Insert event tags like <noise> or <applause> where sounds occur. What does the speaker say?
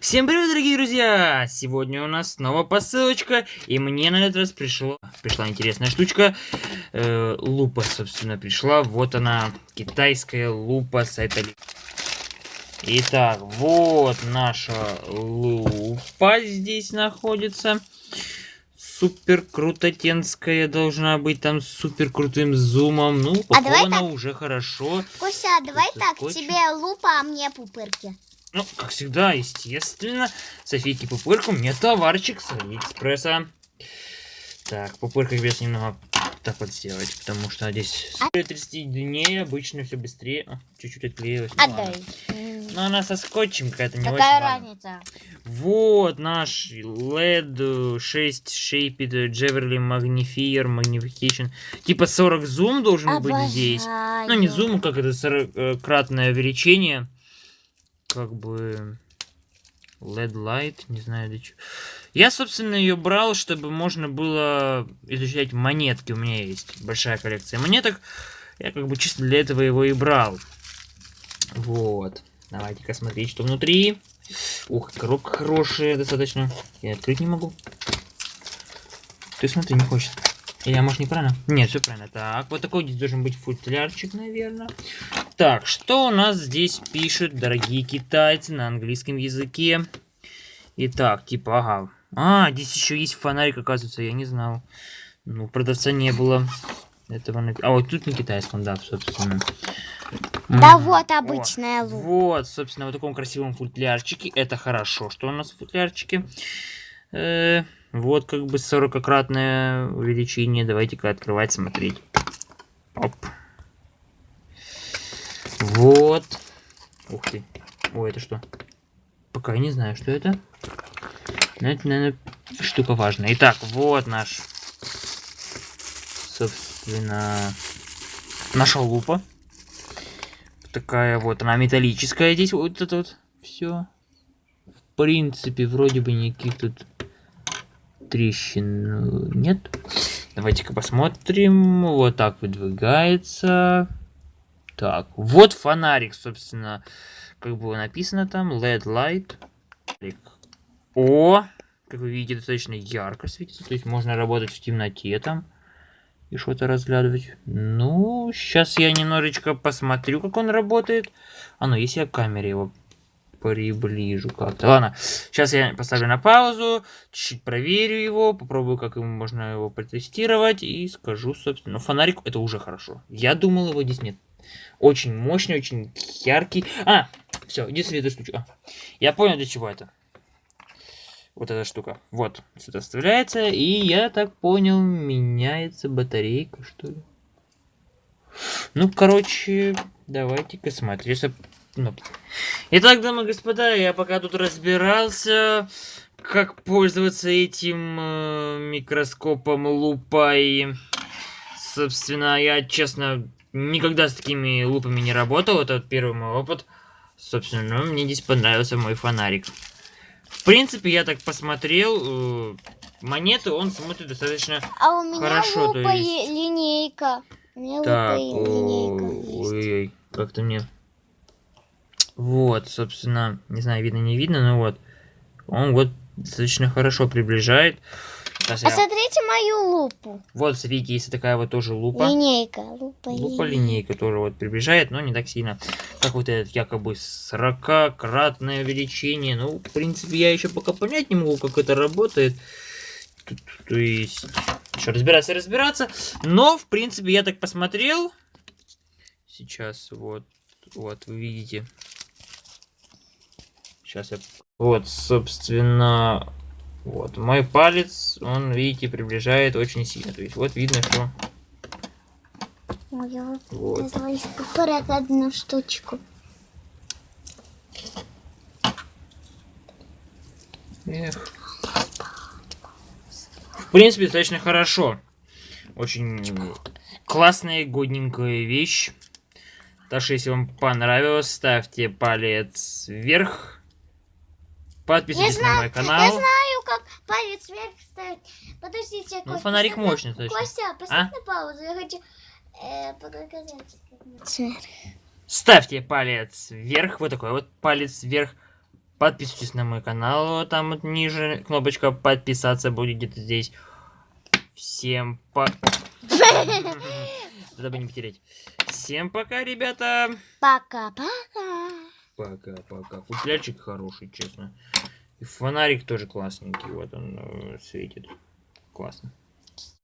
Всем привет, дорогие друзья! Сегодня у нас снова посылочка, и мне на этот раз пришло, пришла интересная штучка. Э, лупа, собственно, пришла. Вот она, китайская лупа с сайта Итак, вот наша лупа здесь находится. Супер крутотенская должна быть там с супер крутым зумом. Ну, упакована а уже хорошо. Куся, давай так, скотч. тебе лупа, а мне пупырки. Ну, как всегда, естественно, Софийки Пупырку мне товарчик с Алиэкспресса. Так, пупырка придется немного так вот сделать, потому что здесь а? 30 дней обычно все быстрее. Чуть-чуть отклеилось. Ну, Отдай. Но она со скотчем какая-то не Какая очень разница? Ладно. Вот наш LED 6 Shaped Jewelry Magnifier Magnification. Типа 40 зум должен Обожаю. быть здесь. Ну, не зум, как это 40-кратное увеличение как бы LED light, не знаю для чего. Я, собственно, ее брал, чтобы можно было изучать монетки. У меня есть большая коллекция монеток. Я как бы чисто для этого его и брал. Вот. Давайте-ка смотреть, что внутри. Ух, коробка хорошая достаточно. Я открыть не могу. Ты смотри, не хочет. Или, может, неправильно? Нет, все правильно. Так, вот такой здесь должен быть футлярчик, наверное. Так, что у нас здесь пишут, дорогие китайцы, на английском языке? Итак, типа, ага. А, здесь еще есть фонарик, оказывается, я не знал. Ну, продавца не было. Этого А, вот тут на китайском, да, собственно. Да mm. вот обычная лук. Вот, собственно, в таком красивом футлярчике. Это хорошо, что у нас в футлярчике. Э -э вот как бы 40-кратное увеличение. Давайте-ка открывать, смотреть. Оп. Вот. Ух ты. Ой, это что? Пока я не знаю, что это. Но это, наверное, штука важная. Итак, вот наш, собственно, наша лупа. Такая вот, она металлическая здесь. Вот это вот все. В принципе, вроде бы никаких тут трещин нет. Давайте-ка посмотрим. Вот так выдвигается. Так, вот фонарик, собственно, как было написано там, LED light. О, как вы видите, достаточно ярко светится, то есть можно работать в темноте там и что-то разглядывать. Ну, сейчас я немножечко посмотрю, как он работает. А ну, если я камере его приближу как-то. Ладно, сейчас я поставлю на паузу, чуть-чуть проверю его, попробую, как ему можно его протестировать и скажу, собственно, ну, фонарик это уже хорошо. Я думал, его здесь нет. Очень мощный, очень яркий. А, все, единственная эта штучка. Я понял, для чего это. Вот эта штука. Вот, сюда вставляется. И я так понял, меняется батарейка, что ли. Ну, короче, давайте-ка смотреть. Ну. Итак, дамы и господа, я пока тут разбирался, как пользоваться этим э, микроскопом лупой. Собственно, я, честно, никогда с такими лупами не работал. Это вот первый мой опыт. Собственно, ну, мне здесь понравился мой фонарик. В принципе, я так посмотрел, э, монеты он смотрит достаточно а у меня хорошо. Лупа есть... линейка. У меня так, ой, как-то мне... Вот, собственно, не знаю, видно, не видно, но вот. Он вот достаточно хорошо приближает. Сейчас Посмотрите я... мою лупу. Вот, смотрите, есть такая вот тоже лупа. Линейка. Лупа, лупа линейка тоже вот приближает, но не так сильно, как вот этот якобы 40-кратное увеличение. Ну, в принципе, я еще пока понять не могу, как это работает. То, то есть, еще разбираться разбираться. Но, в принципе, я так посмотрел. Сейчас вот, вот, вы видите. Сейчас я... Вот, собственно, вот, мой палец, он, видите, приближает очень сильно. То есть, вот видно, что... Ой, вот. Одну штучку. Эх. В принципе, достаточно хорошо. Очень классная, годненькая вещь. Так что, если вам понравилось, ставьте палец вверх. Подписывайтесь знаю, на мой канал. Палец вверх ставить. Подождите, Ну, Костя, фонарик мощный, точно. Костя, поставь а? на паузу. Я хочу э, показать. Ставьте палец вверх. Вот такой вот палец вверх. Подписывайтесь на мой канал, там вот ниже кнопочка подписаться будет где-то здесь. Всем по... <laughs> Дабы не потерять. Всем пока, ребята. Пока-пока. Пока-пока. Футлярчик хороший, честно. И фонарик тоже классненький. Вот он э, светит. Классно.